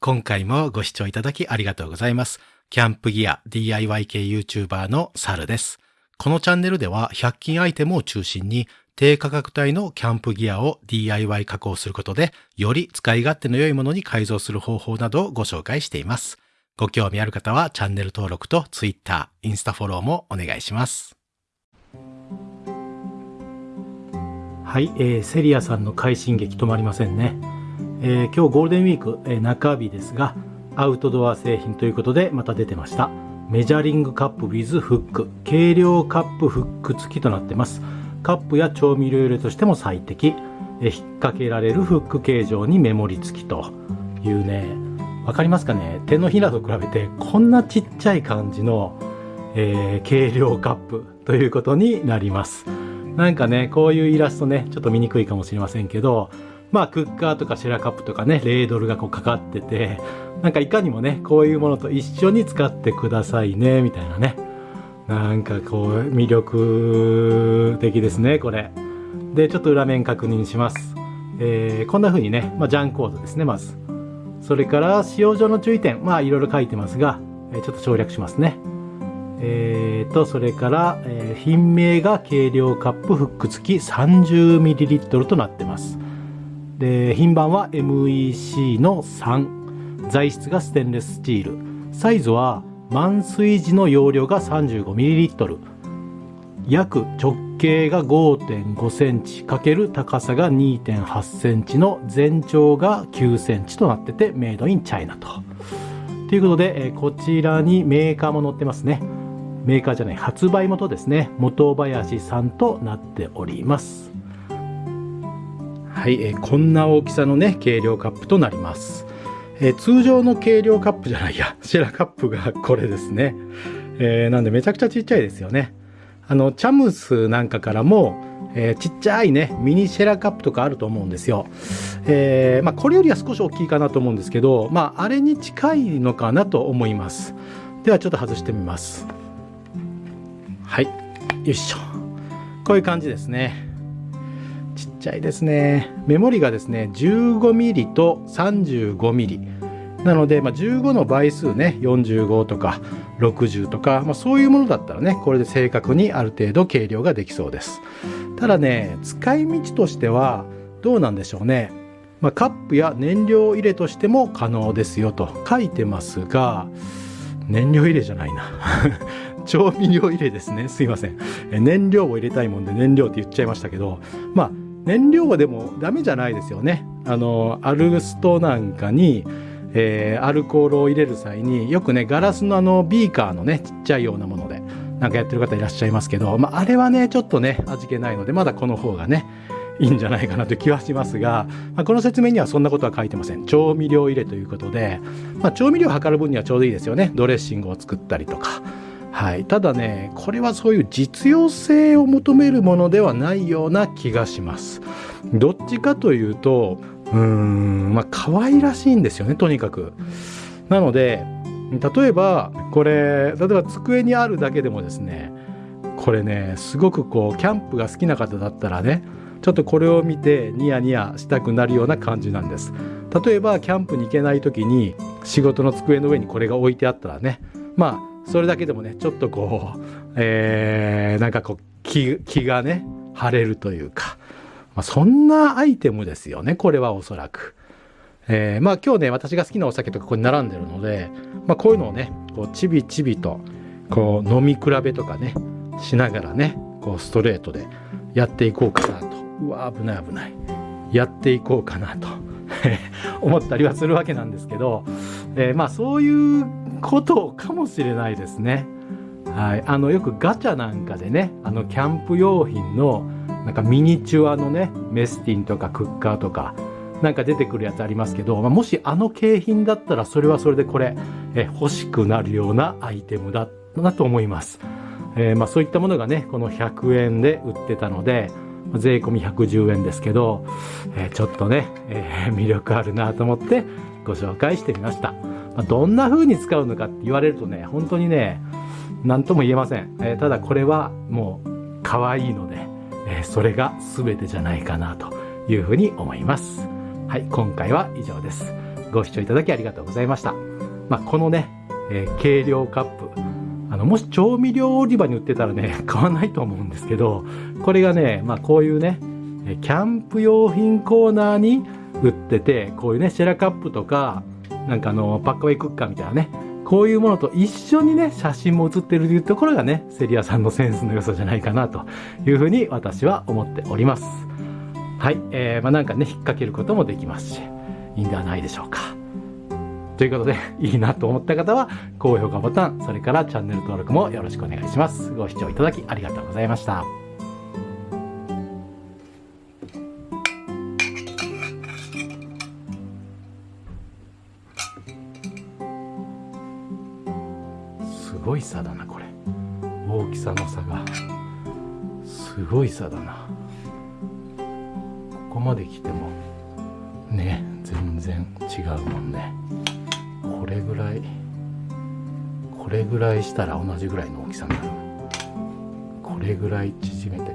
今回もご視聴いただきありがとうございます。キャンプギア DIY 系 YouTuber のサルです。このチャンネルでは100均アイテムを中心に低価格帯のキャンプギアを DIY 加工することでより使い勝手の良いものに改造する方法などをご紹介しています。ご興味ある方はチャンネル登録と Twitter、インスタフォローもお願いします。はい、えーセリアさんの快進撃止まりませんね。えー今日ゴールデンウィーク、えー中日ですが、アウトドア製品ということでまた出てました。メジャリングカップ with フック。軽量カップフック付きとなってます。カップや調味料入れとしても最適。えー引っ掛けられるフック形状にメモリ付きというね、わかりますかね？手のひらと比べてこんなちっちゃい感じの、え軽量カップということになります。なんかね、こういうイラストね、ちょっと見にくいかもしれませんけど、まあ、クッカーとかシェラカップとかね、レードルがこうかかってて、なんかいかにもね、こういうものと一緒に使ってくださいね、みたいなね。なんかこう、魅力的ですね、これ。で、ちょっと裏面確認します。えーこんな風にね、まあ、ジャンコードですね、まず。それから、使用上の注意点、まあ、いろいろ書いてますが、えーちょっと省略しますね。えーと、それから、えー品名が軽量カップフック付き 30ml となってます。で、品番は MEC の3。材質がステンレススチール。サイズは満水時の容量が 35ml。約直径が5.5センチ×高さが2.8センチの全長が9センチとなっててメイドインチャイナと。ということで、えこちらにメーカーも載ってますね。メーカーじゃない発売元ですね元林さんとなっておりますはい、えーこんな大きさのね軽量カップとなります、えー通常の軽量カップじゃないやシェラカップがこれですね、えーなんでめちゃくちゃちっちゃいですよねあのチャムスなんかからも、えーちっちゃいねミニシェラカップとかあると思うんですよ、えーまあ、これよりは少し大きいかなと思うんですけどまああれに近いのかなと思いますではちょっと外してみますはい。よいしょ。こういう感じですね。ちゃいですね。メモリがですね、15mm と 35mm。なので、まあ、15の倍数ね、45とか60とか、まあ、そういうものだったらね、これで正確にある程度計量ができそうです。ただね、使い道としてはどうなんでしょうね。まあ、カップや燃料入れとしても可能ですよと書いてますが、燃料入れじゃないな。調味料入れですね。すいません。燃料を入れたいもんで燃料って言っちゃいましたけど、まあ、燃料はでもダメじゃないですよね。あの、アルストなんかに、えーアルコールを入れる際によくねガラスのあのビーカーのねちっちゃいようなものでなんかやってる方いらっしゃいますけど、まあ、あれはねちょっとね味気ないのでまだこの方がねいいんじゃないかなという気はしますが、まあ、この説明にはそんなことは書いてません。調味料入れということで、まあ、調味料を測る分にはちょうどいいですよね。ドレッシングを作ったりとか。はい、ただねこれはそういう実用性を求めるものではないような気がします。どっちかというとうーんまあ可愛らしいんですよねとにかく。なので例えばこれ例えば机にあるだけでもですねこれねすごくこうキャンプが好きな方だったらねちょっとこれを見てニヤニヤしたくなるような感じなんです。例えばキャンプに行けない時に仕事の机の上にこれが置いてあったらねまあそれだけでもねちょっとこう、えーなんかこう気気がね晴れるというか、まあ、そんなアイテムですよねこれはおそらく。えーまあ今日ね私が好きなお酒とかここに並んでるので、まあ、こういうのをねこうちびちびとこう飲み比べとかねしながらねこうストレートでやっていこうかなと。うわ危ない危ない。やっていこうかなと。思ったりはするわけなんですけど、えーまあそういうことかもしれないですね。はい、あのよくガチャなんかでねあのキャンプ用品のなんかミニチュアのねメスティンとかクッカーとかなんか出てくるやつありますけど、まあ、もしあの景品だったらそれはそれでこれえ欲しくなるようなアイテムだったなと思います。えーまあ、そういったものがねこの100円で売ってたので税込み110円ですけど、えーちょっとね、えー魅力あるなと思ってご紹介してみました。まあ、どんな風に使うのかって言われるとね本当にね何とも言えません、えーただこれはもう可愛いので、えーそれが全てじゃないかなというふうに思いますはい今回は以上ですご視聴いただきありがとうございました。まあ、このね、えー計量カップ。あの、もし調味料売り場に売ってたらね、買わないと思うんですけど、これがね、まあ、こういうね、キャンプ用品コーナーに売ってて、こういうね、シェラカップとか、なんかあの、パックウェイクッカーみたいなね、こういうものと一緒にね、写真も写ってるというところがね、セリアさんのセンスの良さじゃないかなというふうに私は思っております。はい、えー、まあなんかね、引っ掛けることもできますし、いいんではないでしょうか。ということで、いいなと思った方は、高評価ボタン、それからチャンネル登録もよろしくお願いします。ご視聴いただきありがとうございました。ごい差だな、これ。大きさの差が。すごい差だな。ここまで来ても、ね、全然違うもんね。これぐらい、これぐらいしたら同じぐらいの大きさになる。これぐらい縮めて